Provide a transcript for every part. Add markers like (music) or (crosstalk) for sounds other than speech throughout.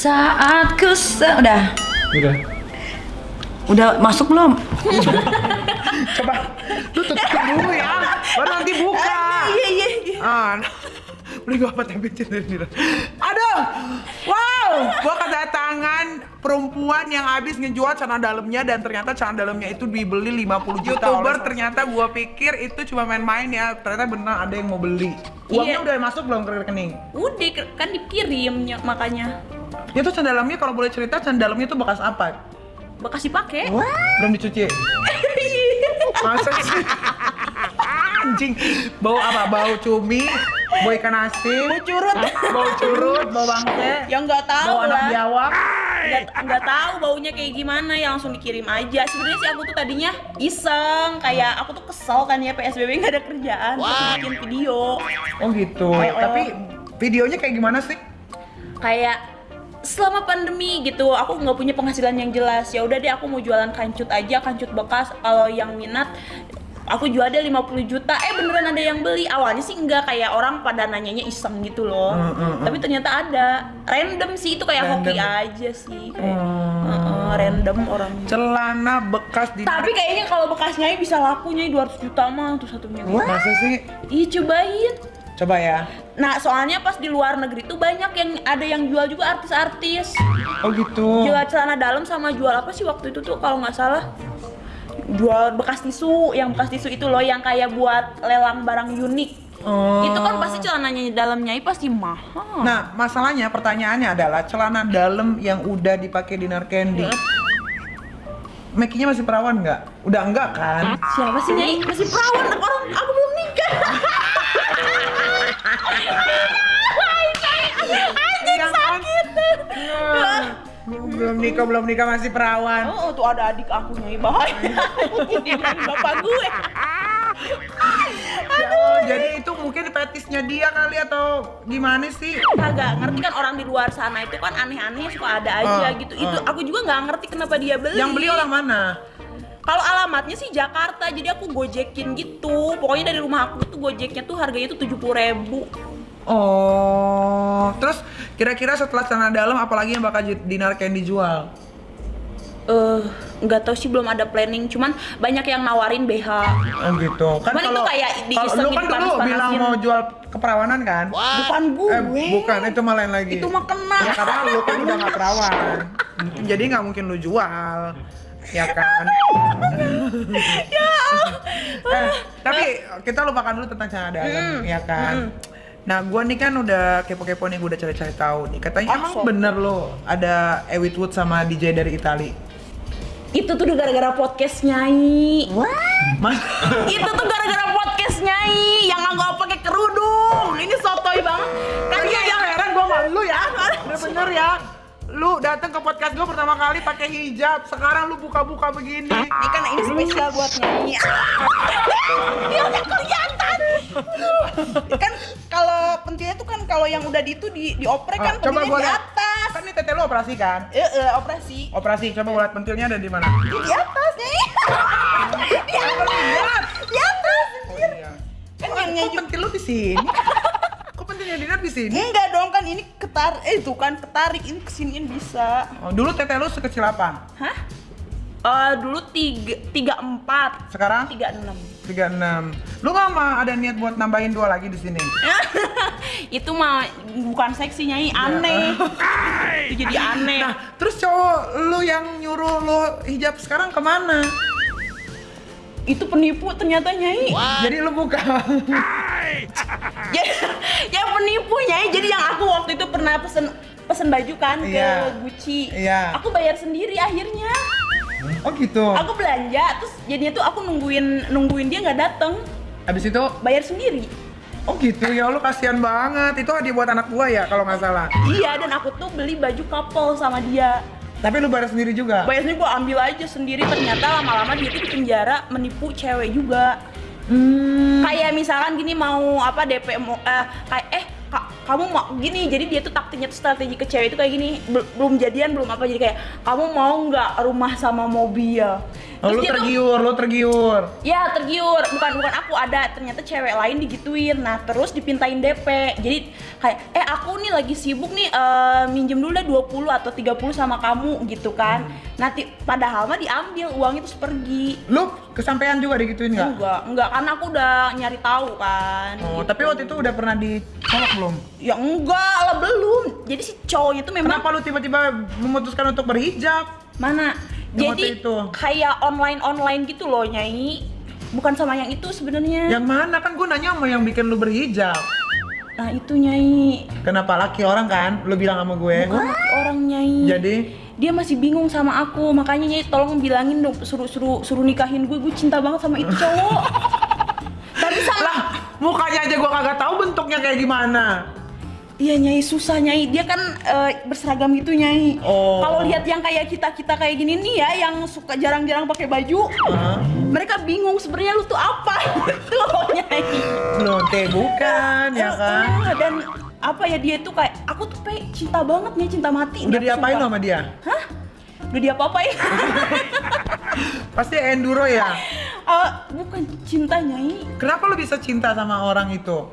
Saat ku se- udah Udah. udah masuk belum? (laughs) Coba lu tutup dulu ya. Baru nanti buka. (laughs) Iya iya iya. Ah, beli gua apa tempe dari Nira. Aduh, wow, gua kedatangan perempuan yang habis ngejual celana dalamnya dan ternyata celana dalamnya itu dibeli 50 juta youtuber ternyata gua pikir itu cuma main-main ya ternyata benar ada yang mau beli uangnya Iya. udah masuk belum ke rekening Udah kan dikirim ny- makanya itu dalamnya kalau boleh cerita celana dalamnya itu bekas apa? Bekas dipakai. belum dicuci. (laughs) Masa sih? Anjing. Bau apa? Bau cumi? Bau ikan asin? Bau curut. bau curut bau bangke? Ya nggak tahu bau anak lah. biawak? Nggak tahu baunya kayak gimana ya langsung dikirim aja. Sebenarnya sih aku tuh tadinya iseng kayak aku tuh kesel kan ya PSBB nggak ada kerjaan. Terus bikin video. Oh gitu. Tapi videonya kayak gimana sih? Kayak selama pandemi gitu aku nggak punya penghasilan yang jelas. Ya udah deh aku mau jualan kancut aja kancut bekas. Kalau yang minat aku jual deh 50 juta. Eh beneran ada yang beli? Awalnya sih enggak kayak orang pada nanyanya iseng gitu loh. Hmm, hmm, hmm. tapi ternyata ada. Random sih itu kayak hoki Random. aja sih. Kayak Hmm. Heeh, random orang. Celana bekas di tapi kayaknya kalau bekasnya bisa lakunya 200 juta mah tuh satunya masa sih? Ih cobain coba ya Nah soalnya pas di luar negeri tuh banyak yang ada yang jual juga artis-artis oh gitu jual celana dalam sama jual apa sih waktu itu tuh kalau nggak salah jual bekas tisu yang bekas tisu itu loh yang kayak buat lelang barang unik Oh. itu kan pasti celananya di dalamnya pasti mahal Nah, masalahnya pertanyaannya adalah celana dalam yang udah dipakai Dinar Candy. Makinya masih perawan nggak? Udah enggak kan? siapa sih nyai masih perawan orang aku Anjing sakit. belum nikah, belum nikah masih perawan. oh tuh ada adik aku nyai bahaya bapak gue Oh, jadi itu mungkin fetisnya dia kali atau gimana sih? kagak ngerti kan orang di luar sana itu kan aneh-aneh suka ada aja Ah, gitu itu ah. aku juga nggak ngerti kenapa dia beli Yang beli orang mana? Kalau alamatnya sih Jakarta, jadi aku gojekin gitu. Pokoknya dari rumah aku tuh gojeknya tuh harganya tuh tujuh ribu. Oh, terus kira-kira setelah celana dalam apalagi yang bakal Dinar Candy jual? Eh, nggak tahu sih belum ada planning. Cuman banyak yang nawarin BH. Oh gitu. Kan Cuman itu kalau kayak kalau diisengin, lu kan dulu bilang mau jual keperawanan kan? Bukan gue. Eh, bukan, itu malah lain lagi. Itu mah kena. Ya karena lu kan udah gak perawan. Jadi nggak mungkin lu jual. Ya kan? (laughs) ya. eh, tapi kita lupakan dulu tentang celana dalam, ya kan? Nah, gua nih kan udah kepo-kepo nih, gua udah cari-cari tahu nih. Katanya emang sok. bener lo ada Ewit Wood sama DJ dari Itali. Itu tuh gara-gara podcast nyai. Mas, (laughs) itu tuh gara-gara podcast nyai yang nggak pakai kerudung. Ini sotoy banget. Kan dia yang heran gua malu ya. (laughs) Bener-bener ya. Lu datang ke podcast gua pertama kali pakai hijab, sekarang lu buka-buka begini. Ini kan ini spesial buat nyai. (laughs) Dia udah kelihatan. kan kalau pentilnya tuh kan kalau yang udah di itu di dioprek kan Ah, coba gua di atas. Kan ini tete lu operasi kan? Eh, operasi. Operasi, coba gua lihat pentilnya ada di mana? Di atas nyai. di atas. Di atas. Oh iya. Kan yang kok pentil lu di sini? Kok pentilnya Dinar di sini? Enggak dong kan ini ketar eh itu kan ketarik ini kesiniin bisa. Oh, dulu tete lu sekecil apa? Hah? Eh dulu tiga tiga empat Sekarang tiga enam 36. Lu nggak mau ada niat buat nambahin dua lagi di sini? (laughs) itu mah bukan seksi nyai aneh itu jadi aneh Nah, terus cowok lu yang nyuruh lu hijab sekarang ke mana? itu penipu ternyata nyai Jadi lu buka. (laughs) ya, ya penipu nyai jadi yang aku waktu itu pernah pesen pesen baju kan Iya. ke Gucci Iya. aku bayar sendiri akhirnya Oh gitu. aku belanja terus jadinya tuh aku nungguin nungguin dia nggak dateng Habis itu, bayar sendiri oh gitu ya lu kasihan banget. Itu hadiah buat anak gua ya kalau nggak salah. iya dan aku tuh beli baju couple sama dia Tapi lu bayar sendiri juga. bayarnya gue ambil aja sendiri ternyata lama-lama dia tuh di penjara menipu cewek juga Hmm. kayak misalkan gini mau apa DP mau eh, kayak eh ka- kamu mau gini jadi dia tuh taktiknya tuh strategi ke cewek itu kayak gini bel- belum jadian belum apa jadi kayak kamu mau nggak rumah sama mobil Oh, lu dia tuh- tergiur, lu tergiur. Ya tergiur, bukan bukan aku ada ternyata cewek lain digituin. Nah terus dipintain DP. Jadi kayak eh aku nih lagi sibuk nih eh, minjem dulu deh 20 atau 30 sama kamu gitu kan. Nanti padahal mah diambil uang itu pergi. Lu kesampaian juga digituin nggak? Enggak, enggak karena aku udah nyari tahu kan. Oh, gitu. tapi waktu itu udah pernah dicolok belum? ya enggak lah belum. Jadi si cowoknya tuh memang Kenapa lu tiba-tiba memutuskan untuk berhijab? mana? Jadi itu. kayak online-online gitu loh nyai. Bukan sama yang itu sebenarnya. Yang mana kan gue nanya sama yang bikin lu berhijab. Nah itu nyai. Kenapa laki orang kan? Lu bilang sama gue. Bukan orang nyai. Jadi dia masih bingung sama aku makanya nyai tolong bilangin dong suruh suruh suruh nikahin gue gue cinta banget sama itu cowok (laughs) tapi sama lah mukanya aja gue kagak tahu bentuknya kayak gimana. Iya nyai susah nyai dia kan eh, berseragam gitu nyai Oh. kalau lihat yang kayak kita kita kayak gini nih ya yang suka jarang-jarang pakai baju Hah? mereka bingung sebenarnya lu tuh apa (laughs) gitu nyai teh bukan ya kan? Eh, dan apa ya dia tuh kayak aku tuh pe cinta banget nih cinta mati Udah dia, diapain lo sumpah. sama dia? hah udah diapa-apain (laughs) Pasti enduro ya. Eh, bukan cinta nyai Kenapa lu bisa cinta sama orang itu?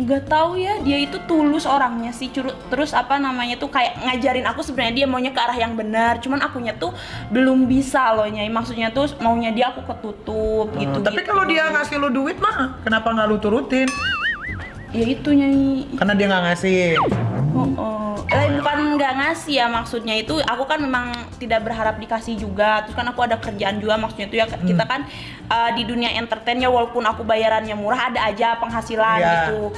Nggak tahu ya dia itu tulus orangnya sih Curu- terus apa namanya tuh kayak ngajarin aku sebenarnya dia maunya ke arah yang benar cuman akunya tuh belum bisa loh nyai maksudnya tuh maunya dia aku ketutup gitu Hmm, tapi kalau dia ngasih lu duit mah, kenapa nggak lu turutin? ya itu nyai Karena dia nggak ngasih. oh, oh. Nggak ngasih ya maksudnya itu aku kan memang tidak berharap dikasih juga terus kan aku ada kerjaan juga maksudnya itu ya Hmm. kita kan uh, di dunia entertain ya walaupun aku bayarannya murah ada aja penghasilan Iya. gitu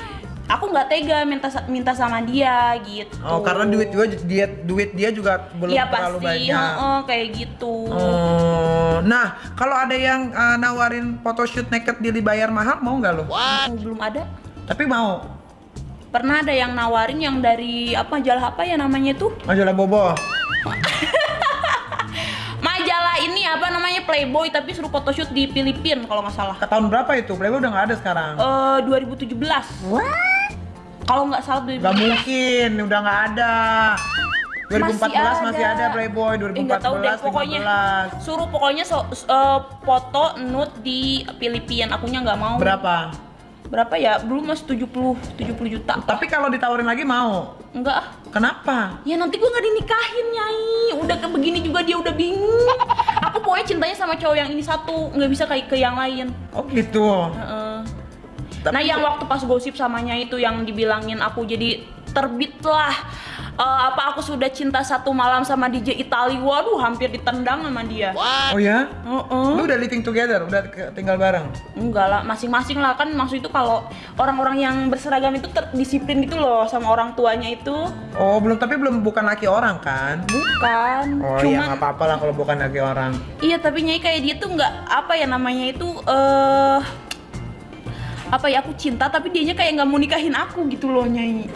aku nggak tega minta minta sama dia gitu Oh, karena duit juga dia duit dia juga belum Iya terlalu pasti, banyak. heeh, kayak gitu. Oh, nah kalau ada yang uh, nawarin photoshoot naked dia dibayar mahal mau nggak lo? Oh, belum ada. Tapi mau. Pernah ada yang nawarin yang dari apa majalah apa ya namanya itu? Majalah Bobo. (laughs) Majalah ini apa namanya Playboy tapi suruh photoshoot di Filipina kalau nggak salah. Ke tahun berapa itu? Playboy udah nggak ada sekarang. Eh 2017. Kalau nggak salah 2017. Gak mungkin, udah nggak ada. 2014 masih, ada. Playboy, Eh, nggak tahu deh, 2014, pokoknya 15. suruh pokoknya so, eh, foto nude di Filipina. Akunya nggak mau. Berapa? Berapa ya? Belum mas 70 70 juta. Tapi kalau ditawarin lagi mau. Enggak. Kenapa? Ya nanti gue nggak dinikahin nyai Udah ke begini juga dia udah bingung Aku pokoknya cintanya sama cowok yang ini satu nggak bisa kayak ke yang lain Oh gitu. Heeh. Tapi- Nah yang waktu pas gosip samanya itu yang dibilangin aku jadi terbit lah Eh, apa aku sudah cinta satu malam sama DJ Itali Waduh hampir ditendang sama dia Oh ya? Heeh. Lu udah living together, udah tinggal bareng. Enggak lah, masing-masing lah kan maksud itu kalau orang-orang yang berseragam itu terdisiplin gitu loh sama orang tuanya itu Oh, belum tapi belum bukan laki orang kan? bukan Oh iya cuman nggak apa-apa lah kalau bukan laki orang. Iya tapi nyai kayak dia tuh nggak apa ya namanya itu eh apa ya aku cinta tapi dianya kayak nggak mau nikahin aku gitu loh nyai.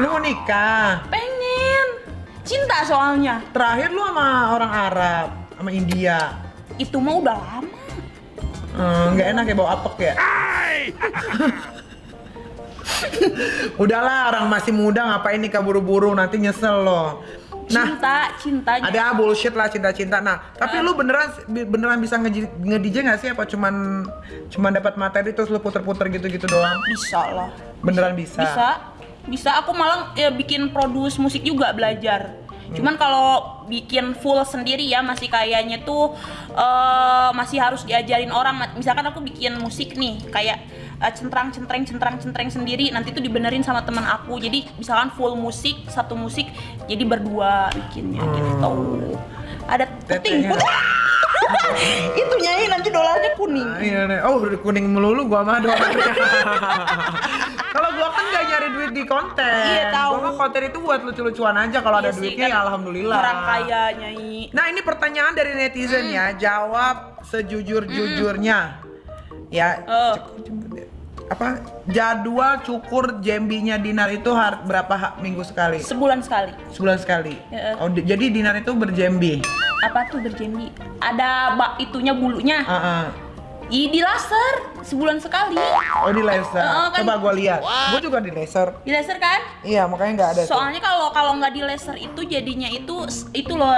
Lu mau nikah? Pengen cinta soalnya Terakhir lu sama orang Arab, sama India. itu mah udah lama. Hmm, nggak enak ya bawa apek ya? (laughs) Udahlah orang masih muda ngapain nikah buru-buru nanti nyesel loh. Nah, Cinta cintanya. ada bullshit lah cinta-cinta. Nah, tapi lu beneran beneran bisa nge-DJ nggak sih apa cuman cuman dapat materi terus lu puter-puter gitu-gitu doang? Bisa lah. Beneran bisa. Bisa. Bisa aku malah ya, bikin produce musik juga belajar. Hmm. Cuman kalau bikin full sendiri ya masih kayaknya tuh eh, masih harus diajarin orang. Misalkan aku bikin musik nih kayak eh, centrang centreng centrang centreng sendiri nanti tuh dibenerin sama teman aku. Jadi misalkan full musik satu musik jadi berdua bikinnya gitu. Ada puting Hmm. Itu nyanyi nanti dolarnya kuning. Ah, Iya nih. Oh, kuning melulu gua mah dolarnya. (laughs) (laughs) kalau gua kan gak nyari duit di konten. Iya, tahu. Gua mah konten itu buat lucu-lucuan aja kalau ada Iya sih, duitnya kan ya alhamdulillah. Orang kaya nyanyi. Nah, ini pertanyaan dari netizen ya. Jawab sejujur-jujurnya. Ya, Oh. Apa jadwal cukur jambinya Dinar itu har- berapa ha- minggu sekali? Sebulan sekali. Sebulan sekali. Oh, di- jadi Dinar itu berjambi. apa tuh berjambi ada bak itunya bulunya Heeh. Ih, di laser sebulan sekali Oh, di laser. Heeh, kan- Coba gua lihat. Gua juga di laser. di laser kan Iya, makanya nggak ada soalnya kalau kalau nggak di laser itu jadinya itu itu loh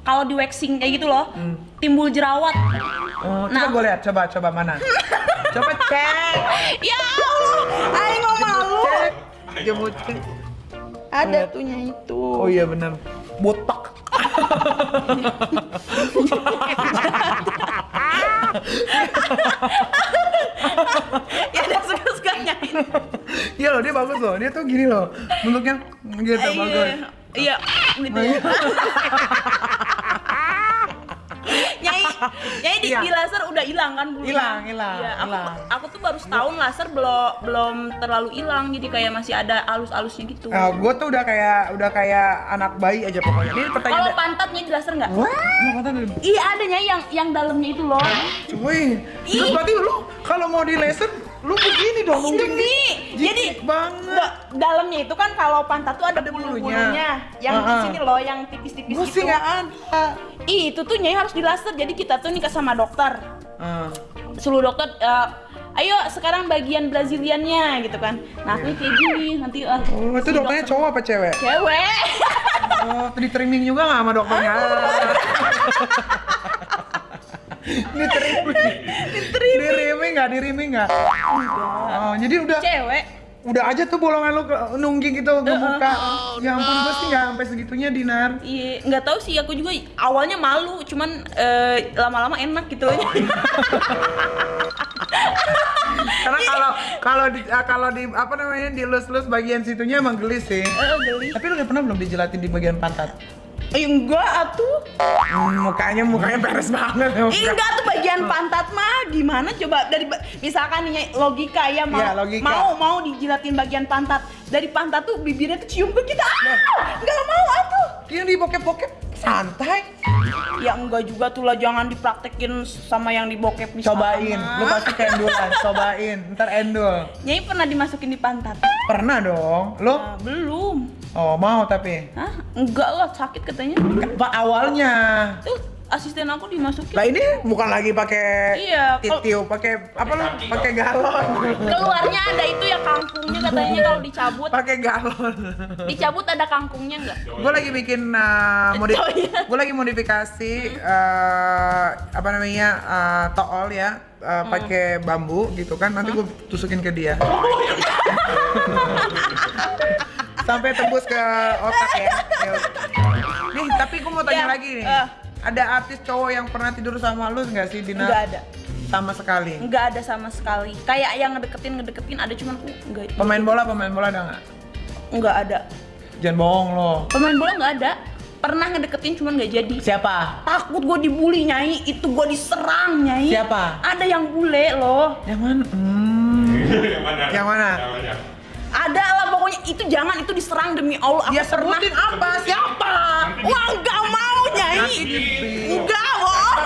kalau di waxing kayak gitu loh, timbul jerawat. Oh, coba Nah. gue lihat, coba coba mana? (laughs) coba cek. Ya Allah, ayo nggak malu. Cek. Jemput cek. Ada tuhnya itu. Oh iya benar. Botak. ya ada suka-suka nyain. Iya loh, dia bagus loh. Dia tuh gini loh. Bentuknya gitu bagus. Iya, gitu (laughs) ya. Di, Iya. di laser udah hilang kan bulunya? Hilang, hilang, Iya, aku, aku tuh baru setahun laser belum belum terlalu hilang, jadi kayak masih ada alus-alusnya gitu. Nah, gue tuh udah kayak udah kayak anak bayi aja pokoknya. Ini Kalau pertanyaan. pantatnya di laser nggak? Iya ada Nyai yang yang dalamnya itu loh. Cuy, terus berarti lu kalau mau di laser lu begini dong mungkin Demi, jadi banget. da- dalamnya itu kan kalau pantat tuh ada Ada bulunya. bulu-bulunya, yang di Ah, ah. sini loh, yang tipis-tipis gitu. sih nggak ada. Ih, itu tuh Nyai harus di laser. Jadi kita tuh nikah sama dokter. Ah. Seluruh dokter eh, ayo sekarang bagian Braziliannya gitu kan. Nah, aku kayak gini nanti eh, Oh, itu si dokternya cowok apa cewek? cewek. Oh, di trimming juga nggak sama dokternya? Di trimming. Di trimming nggak? Di trimming nggak? Oh, jadi udah cewek. udah aja tuh bolongan lu nungging gitu ngebuka. Ya ampun, gue sih nggak sampai segitunya Dinar. Iya, nggak tahu sih aku juga awalnya malu, cuman eh, lama-lama enak gitu loh. Karena kalau kalau di ah, kalau di apa namanya dilus-lus bagian situnya emang gelis sih. Eh, geli. Tapi lu udah pernah belum dijelatin di bagian pantat? Eh, enggak atuh. Hmm, mukanya mukanya beres banget. ya, muka. Enggak tuh bagian pantat mah gimana coba dari misalkan nih logika ya mau Iya, logika. mau mau dijilatin bagian pantat dari pantat tuh bibirnya tuh cium ke kita ah, nggak mau atuh Yang di bokep-bokep santai. ya enggak juga tuh lah jangan dipraktekin sama yang di bokep di Cobain, sana. lu pasti keendulan, cobain, ntar endul. Nyai pernah dimasukin di pantat Pernah dong, lu? Nah, belum Oh mau tapi? Hah? Enggak lah sakit katanya Pak awalnya. tuh asisten aku dimasukin Lah ini bukan lagi pakai Iya, titiu, pakai apa lu? Pakai galon. keluarnya ada itu ya kangkungnya katanya kalau dicabut pakai galon. dicabut ada kangkungnya enggak gue lagi bikin uh, modi- Oh, iya. gue lagi modifikasi uh, apa namanya uh, tool ya uh, pakai bambu gitu kan nanti gue tusukin ke dia sampai tembus ke otak ya (laughs) nih tapi gue mau tanya Ya, lagi nih eh. Ada artis cowok yang pernah tidur sama lu nggak sih Dina enggak ada sama sekali Enggak ada sama sekali. Kayak yang ngedeketin ngedeketin ada cuman aku enggak. pemain bola pemain bola ada nggak Enggak ada. jangan bohong lo Pemain bola enggak ada. Pernah ngedeketin cuman nggak jadi. siapa Takut gue dibully nyai, itu gue diserang nyai. Siapa? Ada yang bule loh. yang mana hmm. yang mana? Yang mana? Ada lah pokoknya itu jangan itu diserang demi Allah. Aku ya pernah. sebutin apa siapa Wah enggak mau nyai. Nanti di- Enggak bohong.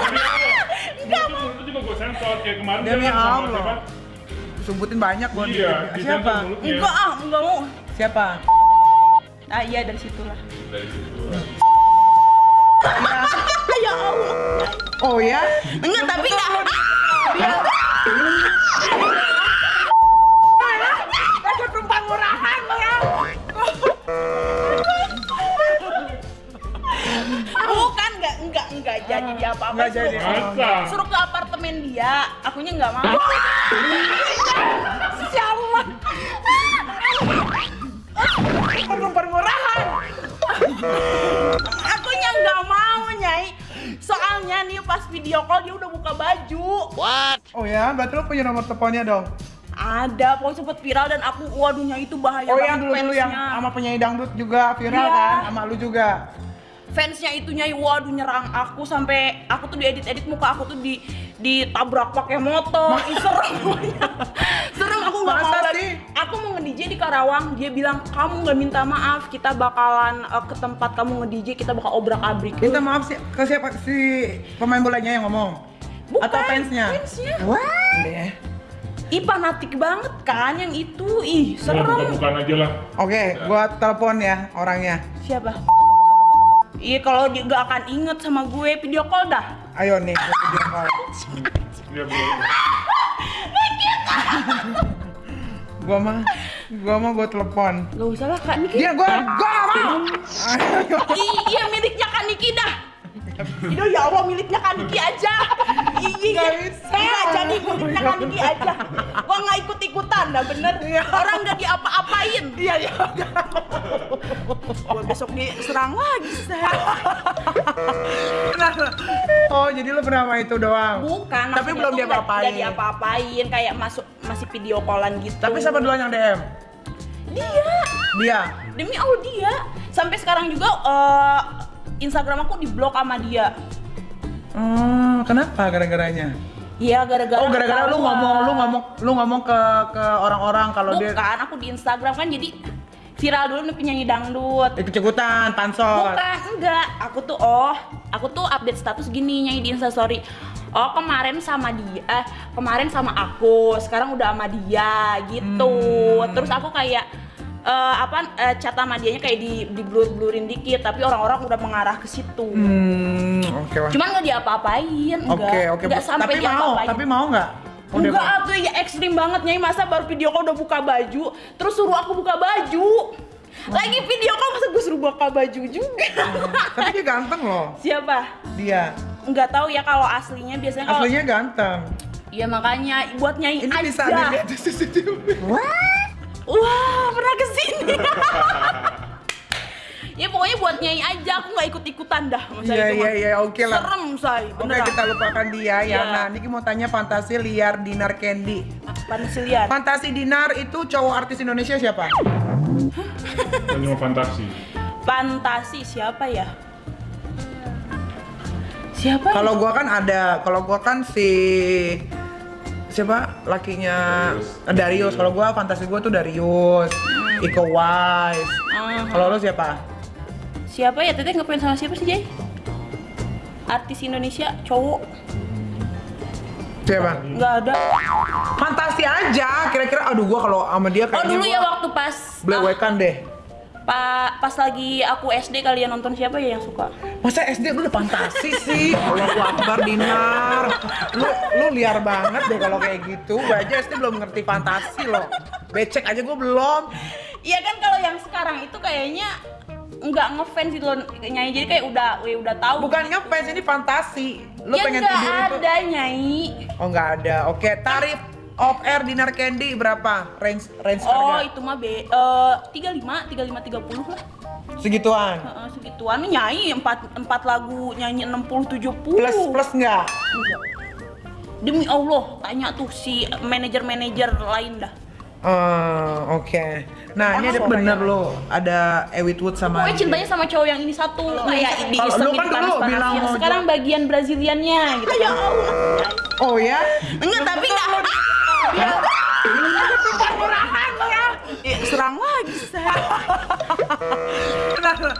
Itu, juga gue sensor kayak kemarin Demi Allah. siapa? sebutin banyak di- Iya, siapa. Enggak ah, enggak mau. siapa Ah iya dari situlah. Dari situ. (laughs) ya Allah. oh ya Enggak tapi enggak. Murahan ya jadi apa-apa. Nggak jadi. Suruh ke apartemen dia, akunya enggak mau. Siapa? tumpang murahan Akunya enggak mau, Nyai. Soalnya nih pas video call dia udah buka baju. oh ya berarti lu punya nomor teleponnya dong Ada, pokoknya sempet viral dan aku waduhnya itu bahaya oh yang banget dulu dulu yang sama penyanyi dangdut juga viral Iya. kan sama lu juga fansnya itu nyai waduh nyerang aku sampai aku tuh diedit edit muka aku tuh di ditabrak pakai motor. Ih, serem. (laughs) Serem aku nggak mau lagi. aku mau nge DJ di Karawang. Dia bilang kamu nggak minta maaf kita bakalan uh, ke tempat kamu nge DJ kita bakal obrak abrik minta maaf sih ke siapa? Si pemain bolanya yang ngomong? Bukan, atau fansnya? fansnya. Deh. ih fanatik banget kan yang itu. Ih Udah serem buka-bukaan aja lah. oke gua telepon ya orangnya. Siapa Iya kalau dia gak akan inget sama gue video call dah. ayo nih gua video call. Dia belum. gua mah gua mah gua telepon Gak usah lah kak Niki. dia gua gua mau iya miliknya kak Niki dah. Ido ya Allah miliknya Kaniki aja. Iya, Nggak jadi miliknya Kaniki aja. Gua nggak ikut ikutan, dah bener. Orang nggak diapa-apain. Iya, iya. Gua besok diserang lagi. Kenapa? Oh, jadi lu pernah sama itu doang? Bukan. Tapi belum diapa-apain. nggak diapa-apain, kayak masuk masih video callan gitu. Tapi siapa duluan yang DM? Dia. Dia. Demi Allah dia. Sampai sekarang juga eh, Instagram aku diblok sama dia. Hmm, kenapa gara-garanya? Iya gara-gara Oh, gara-gara lu ngomong lu ngomong lu ngomong ke ke orang-orang kalau dia Bukan, aku di Instagram kan jadi viral dulu nih penyanyi dangdut. ikut-ikutan pansor. Bukan, enggak. Aku tuh oh, aku tuh update status gini nyanyi di Instastory. Oh, kemarin sama dia, eh, kemarin sama aku, sekarang udah sama dia gitu. Hmm. Terus aku kayak eh, apa eh, chat sama dianya kayak di di blur blurin dikit, tapi orang-orang udah mengarah ke situ. Hmm, oke. wah. Cuman nggak diapa-apain. Oke, oke. Enggak sampai Tapi mau, tapi mau nggak? Enggak, tuh ya ekstrim banget nyai masa baru video call udah buka baju, terus suruh aku buka baju. Lagi video call masa gue suruh buka baju juga. Tapi dia ganteng loh. (laughs) Siapa? Dia. Nggak tahu ya kalau aslinya biasanya kalau Aslinya ganteng. Iya makanya buat nyai Ini aja. bisa dilihat di CCTV. Wah, pernah ke sini. (laughs) ya pokoknya buat nyai aja, aku nggak ikut-ikutan dah masa Iya, itu iya, iya, oke lah. Serem, say. Oke, Beneran. kita lupakan dia ya. Iya. Nah, Niki mau tanya fantasi liar Dinar Candy. Pansilian. Fantasi Dinar itu cowok artis Indonesia siapa? Hanya fantasi. Fantasi siapa ya? Siapa? ya? Kalau gua kan ada, kalau gua kan si siapa lakinya Darius. Darius. Kalau gua fantasi gua tuh Darius, Iko Uwais. Hmm. Kalau lu siapa? Siapa ya? Teteh ngefans sama siapa sih, Jay? Artis Indonesia cowok Siapa? nggak ada. Fantasi aja. Kira-kira aduh gua kalau sama dia Oh kayaknya dulu gua ya waktu pas Blewekan deh. Pa- pas lagi aku SD kalian nonton siapa ya yang suka? Masa SD lu udah fantasi sih? (laughs) Allahu Akbar Dinar. Lu lu liar banget deh kalau kayak gitu. Gue aja SD belum ngerti fantasi loh. Becek aja gue belum. Iya kan kalau yang sekarang itu kayaknya nggak ngefans gitu loh nyanyi jadi kayak udah weh, udah tahu. Bukan ngefans ini fantasi. Lu ya pengen tidur itu. ada nyanyi. Oh nggak ada. Oke, tarif off air Dinar Candy berapa? Range range Oh harga? itu mah be eh, tiga lima tiga lima tiga puluh lah. Segituan. Heeh, segituan nih nyanyi empat empat lagu nyanyi 60 70 Plus plus nggak? Enggak. Demi Allah, tanya tuh si manajer-manajer lain dah. Eh, oke. Nah, ini ada bener lo, ada Ewit Wood sama Pokoknya cintanya sama cowok yang ini satu kayak di Kalau lu kan dulu bilang mau Sekarang bagian Braziliannya gitu. Ya Allah. Oh ya? Enggak, tapi enggak. Ya, serang lagi saya. (laughs)